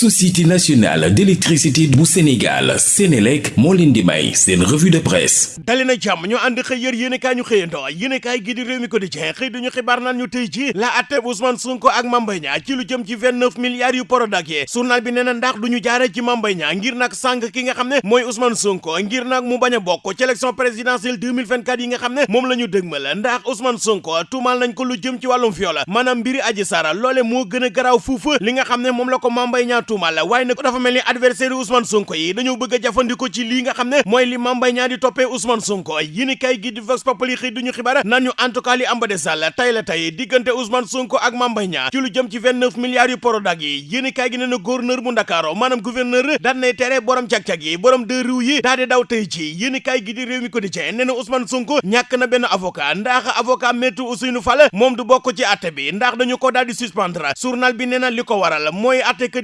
société nationale d'électricité bu Sénégal Sénélec moo leen di may seen revue de presse. Dali na jàmm ñu ànd xëy yër yéenekaay ñu xëyandoo yéenekaay gi di réew mi quotidien xëy duñu xibaar naan ñu tey ji la atteb Ousmane Sonko ak Mame Mbaye ci lu jëm ci 29 milliards yu Prodac yi journal bi nee na ndax duñu jaare ci Mame Mbaye Niang ngir nag sànq ki nga xam ne mooy Ousmane Sonko ngir nag mu bañ a bokk ci élection présidentielle 2024 yi nga xam ne moom dëgmal ndax Ousmane Sonko tuumal nañ ko lu jëm ci wàllum viol maanaam mbiri Adji Sarr loole moo gën a garaaw li nga xam ne la ko Mame Mbaye tuumal waaye nag dafa mel adversaire Ousmane Sonko yi dañoo bëgg a jëfandikoo ci lii nga xam ne li Niang di toppee Ousmane Sonko yéen kay gi di Vox Populi xëy duñu xibaar naan ñu en tout cas li am ba de sall tey la tey diggante Ousmane Sonko ak Mame Mbaye Niang ci lu jëm ci 29 milliards yu Prodac yi yéen kay gi nee na gouverneur bu Ndakaaru maanaam gouverneur daan nay tere borom cag-cag yi borom deux roues yi daal di daw tey ci yéen kay gi di réew mi nee na Ousmane Sonko na avocat ndax avocat Ousseynou Fall du ci bi ndax dañu ko daal di suspendre journal bi ko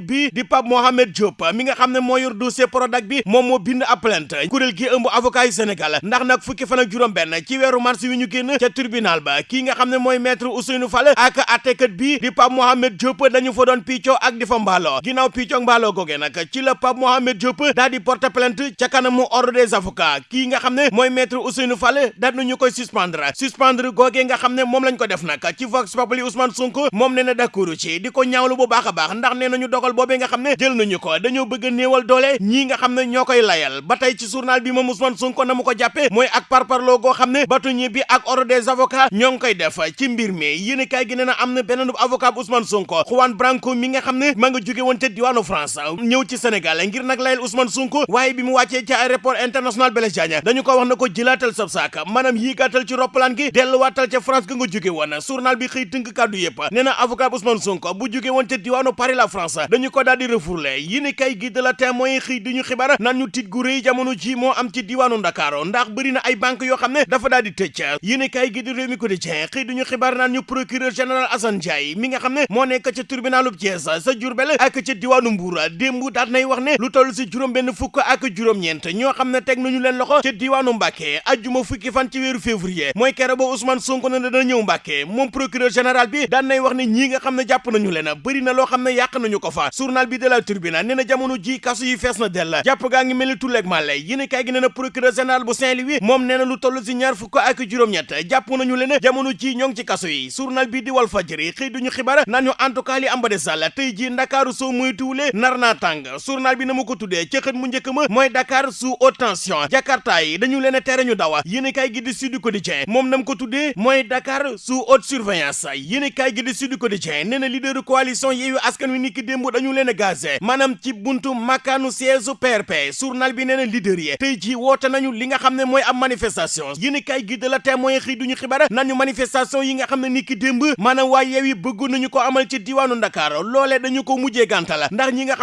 bi di Pape Mohamed Diop mi nga xam ne moo yor dossier Prodac bi moom moo bind ab plainte. Kuréel gi ëmb avocat yi Sénégal ndax nag fukki fan ak juróom ci weeru mars wi ñu génn ca tribunal ba kii nga xam ne mooy maître Ousseynou Fall ak attekat bi di Pape Mohamed Diop dañu fa doon piccoo ak di fa mbaaloo ginnaaw piccoo mbaaloo googee ci la Pape Mohamed Diop daal di porter plainte ca kanamu ordre des avocats. Kii nga xam ne mooy maître Ousseynou Fall daal nañu koy suspendre. Suspendre googee nga xam ne moom lañ ko def nag ci Vox Populi Ousmane Sonko moom nee na d'accord ci di ko ñaawlu bu baax a baax ndax nee nañu dogal nga xam ne jël nañu ko dañoo bëgg a néewal doole ñii nga xam ne ñoo koy layal ba tey ci journal bi moom Ousmane Sonko na mu ko jàppee mooy ak parparloo goo xam ne batuñi bi ak ordre des avocats ñoo ngi koy def ci mbir mi. Yéen kay gi nee na am na beneen avocat Ousmane Sonko Juan Branco mi nga xam ne ma nga jóge woon ca diwaanu France ñëw ci Sénégal ngir nag layal Ousmane Sonko waaye bi mu wàccee ci aéroport international Blaise Diagne dañu ko wax na ko jëlaatal sab saak maanaam yéegaatal ci roppalaan gi delluwaatal ca France ga nga jóge woon. Journal bi xëy tënk kàddu yëpp nee na avocat Ousmane Sonko bu jóge woon ca diwaanu Paris la France dañu ko di refourlé yéen kay gi de la témoin xëy di ñu xibaar naan ñu tiit gu rëy jamono ji moo am ci diwaanu Ndakaaru ndax bëri na ay banque yoo xam ne dafa daal di tëj. Yéen kay gi di réew mi quotidien xëy duñu xibaar naan ñu procureur général Assane Ndiaye mi nga xam ne moo nekk ca tribunalu Thiès sa Diourbel ak ca diwaanu Mbour démb daat nay wax ne lu toll si juróom benn fukk ak juróom-ñeent ñoo xam ne teg nañu leen loxo ca diwaanu Mbàkke ajjuma fukki fan ci weeru février. Mooy kere ba Ousmane Sonko ne dana ñëw Mbàkke moom procureur général bi daan nay wax ne ñii nga xam ne jàpp nañu leen bëri na loo xam ne yàq nañu ko fa journal bi de la Tribune nee na jamono ji kasu yi fees na dell. Jàpp gaa ngi mel ni tulleeg màlle. Yéen kay gi nee na procureur général bu Saint-Louis moom nee na lu toll si ñaar fukk ak juróom-ñett. Jàpp nañu leen jamono ji ñoo ngi ci kaso yi. Journal bi di Walf Fadjri xëy duñu xibaar naan ñu en tout cas li am ba de sàll tey ji Ndakaaru soo moytuwulee nar naa tàng. Journal bi na ko mu njëkk ma mooy Dakar sous haute tension. Jakarta yi dañu leen a tere ñu dawa. Yéen kay gi di Sud Quotidien moom nam ko tuddee mooy Dakar sous haute surveillance. Yéen kay gi di Sud Quotidien nee na leader coalition Askan Wi niki démb dañu leen a gazé ci buntu makkaanu siège PRP journal bi nee na leader yi tey ji woote nañu li nga xam ne mooy manifestation. Yéen kay gi de la témoin xëy duñu xibaar nañu manifestation yi nga xam ne niki démb maanaam waa Yewwi bëgg nañu ko amal ci diwaanu Ndakaar loolee dañu ko ndax ñi nga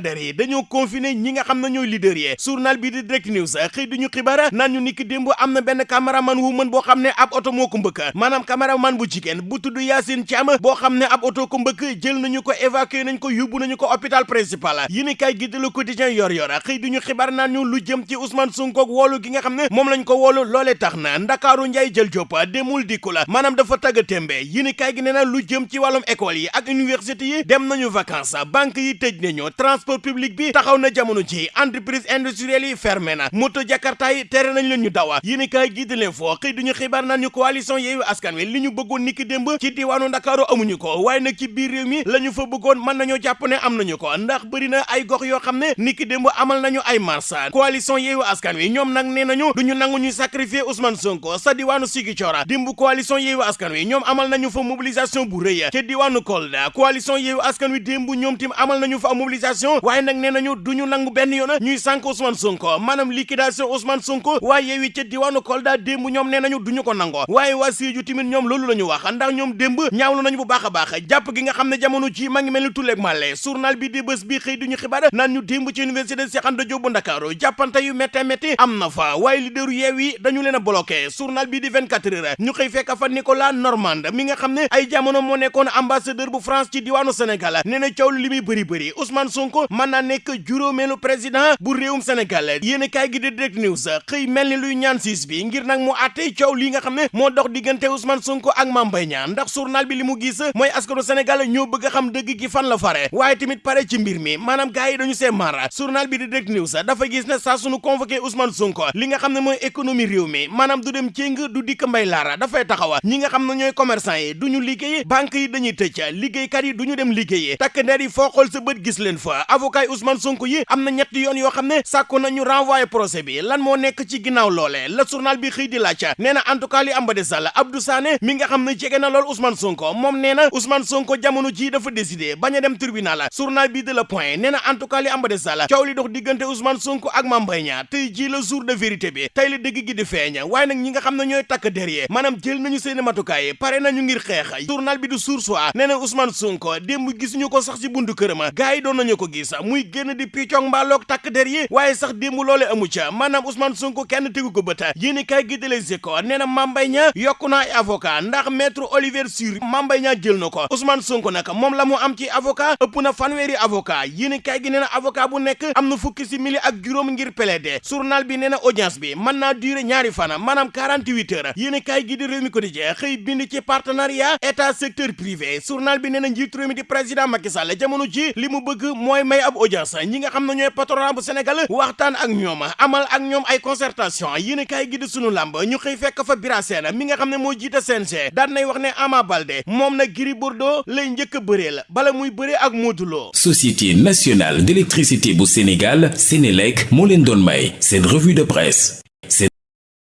der yi confiné ñi nga leader yi. Journal bi di Direct News xëy duñu xibaar naan ñu niki démb am na benn caméraman wu mën boo xam ab oto moo ko mbëkk. Maanaam caméraman bu jigéen bu tudd Yacine Thiam ab oto ko mbëkk jël nañu ko évacué nañ ko nañu ko hôpital principal. Yéen kay gi de Le Quotidien yor yor xëy duñu xibaar naan ñu lu jëm ci Ousmane Sonko ak woolu gi nga xam ne moom lañ ko woolu loolee tax na Ndakaaru Njaay jël Jóob demul dikku la maanaam dafa tagga témbe yéen kay gi nee na lu jëm ci wàllum école yi ak université yi dem nañu vacances banque yi tëj nañu transport public bi taxaw na jamono ji entreprise industrielle yi fermé na moto Jakarta yi tere nañ leen ñu dawa. Yéen kay gi de l'info xëy duñu xibaar naan ñu coalition Yewwi Askan Wi li ñu bëggoon niki démb ci diwaanu Ndakaaru amuñu ko waaye nag ci biir réew mi la ñu fa bëggoon mën nañoo jàpp ne am nañu ko ndax bëri na ay gox yoo xam ne niki démb amal nañu ay marche coalition Yewwi Askan Wi ñoom nag nee nañu duñu nangu ñuy sacrifier Ousmane Sonko sa diwaanu Ziguinchor. Dimb coalition Yewwi Askan Wi ñoom amal nañu fa mobilisation bu rëy ca diwaanu Kolda. Coalition Yewwi Askan Wi démb ñoom tim amal nañu fa mobilisation waaye nag nee nañu duñu nangu benn yoon ñuy sànk Ousmane Sonko. Maanaam liquidation Ousmane Sonko waaye Yewwi ca diwaanu Kolda démb ñoom nee nañu duñu ko nango waaye waa Sédhiou tamit ñoom loolu la ñu wax ndax ñoom démb ñaawlu nañu bu baax a baax jàpp gi nga xam ne jamono ji ma ngi mel ni màlle journal bi di bés bi xëy duñu xibaar naan ñu démb ci université Cheikh Anta Diop bu Ndakaaru jàppante yu métte métti am na fa waaye leaderu Yewwi dañu leen a bloqué journal bi di 24 heures ñu xëy fekk fa Nicolas Normand mi nga xam ne ay jamono nekkoon ambassadeur bu France ci diwaanu Sénégal na coow li muy bëri bëri Ousmane Sonko mën naa nekk juróomeelu président bu réewum Sénégal yéen kaay gi di Direct News xëy mel ni luy ñaan siis bi ngir nag mu àtte coow li nga xam ne moo dox diggante Ousmane Sonko ak Mame Mbaye ndax journal bi li mu gis mooy askanu Sénégal ñoo bëgg xam dëgg gi fan la fare waaye tamit pare ci mbir mi maanaam gars yi dañu see mara. Journal bi di Direct News dafa gis ne saa sunu convoqué Ousmane Sonko li nga xam ne mooy économie réew mi maanaam du dem céng du dikk mbay laara dafay taxawa ñi nga xam ne ñooy commerçant yi duñu liggéey banque yi dañuy tëj liggéeykat yi duñu dem liggéeyi. Takk ndeer yi foo xool sa bët gis leen fa. Avocat Ousmane Sonko yi am na yoon yoo xam ne sàkku nañu renvoyer procès bi. Lan moo nekk ci ginnaaw loole? La journal bi xëy di laaj. Nee na en tout cas li am ba de sall Abdou Sané mi nga xam ne jege na lool Ousmane Sonko na Ousmane Sonko jamono ji dafa décidé bañ dem tribunal journal bi de la point nee en tout cas li am ba de sall coow li dox Ousmane Sonko ak Mame Mbaye Niang tey ji la jour de vérité bi tey la dëgg gi di feeñ waaye nag ñi nga xam ne ñooy takk derrière maanaam jël nañu seeni matukaay pare nañu ngir xeex journal bi du Source A nee Ousmane Sonko démb gisuñu ko sax ci buntu këram gars yi doon nañu ko gis muy génn di piccong mbaaloog takk derrière waaye sax démb loole amu ca maanaam Ousmane Sonko kenn tegu ko bët yéen kay gi de Les Échos nee Mame Mbaye ay avocat ndax maître Olivier Sur Mame Mbaye Niang jël na ko Ousmane Sonko nag moom la am ci avocat ëpp na fanweeri avocat. Yéen kay gi nee na avocat bu nekk am na fukki simili ak juróom ngir plaider. Journal bi nee na audience bi mën durer ñaari fana maanaam 48 heures. Yéen kay gi di réew mi quotidien xëy bind ci partenariat état secteur privé. Journal bi nee na njiitu réew mi di président Macky Sall jamono ji li bëgg mooy may ab audience. Ñi nga xam ne ñooy patronat bu Sénégal waxtaan ak amal ak ñoom ay concertation. Yéen kay gi di sunu làmb ñu xëy fekk fa Bira Sène mi nga xam ne moo jiite CNG daan nay wax ne Ama Gris Bordeaux lay bëreel bala muy bëree ak Modou Société nationale d'électricité bu Sénégal Sénélec moo leen doon may seen revue de presse